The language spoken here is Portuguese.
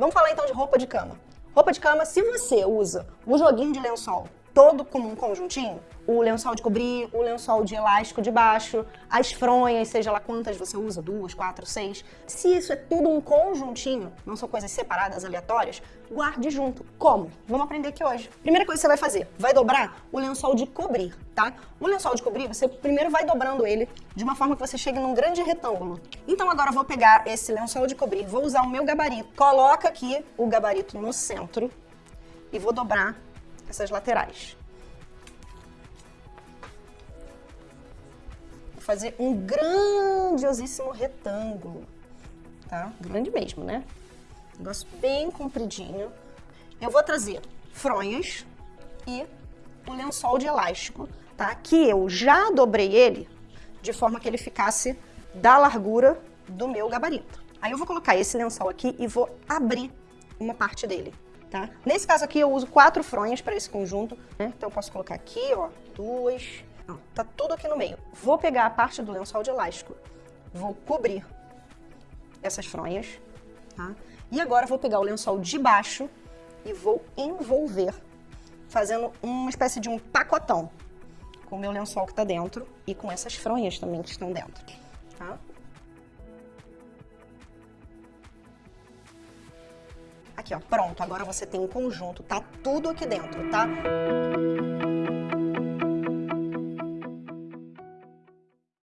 Vamos falar então de roupa de cama. Roupa de cama, se você usa o joguinho de lençol todo como um conjuntinho, o lençol de cobrir, o lençol de elástico de baixo, as fronhas, seja lá quantas você usa, duas, quatro, seis. Se isso é tudo um conjuntinho, não são coisas separadas, aleatórias, guarde junto. Como? Vamos aprender aqui hoje. Primeira coisa que você vai fazer, vai dobrar o lençol de cobrir, tá? O lençol de cobrir, você primeiro vai dobrando ele de uma forma que você chegue num grande retângulo. Então agora eu vou pegar esse lençol de cobrir, vou usar o meu gabarito. Coloca aqui o gabarito no centro e vou dobrar essas laterais. Vou fazer um grandiosíssimo retângulo, tá? Grande mesmo, né? Negócio bem compridinho. Eu vou trazer fronhas e o lençol de elástico, tá? Que eu já dobrei ele de forma que ele ficasse da largura do meu gabarito. Aí eu vou colocar esse lençol aqui e vou abrir uma parte dele tá? Nesse caso aqui eu uso quatro fronhas para esse conjunto, né? Então eu posso colocar aqui, ó, duas, ó, tá tudo aqui no meio. Vou pegar a parte do lençol de elástico, vou cobrir essas fronhas, tá? E agora vou pegar o lençol de baixo e vou envolver, fazendo uma espécie de um pacotão com o meu lençol que tá dentro e com essas fronhas também que estão dentro, tá? Aqui, ó, pronto. Agora você tem um conjunto, tá tudo aqui dentro, tá?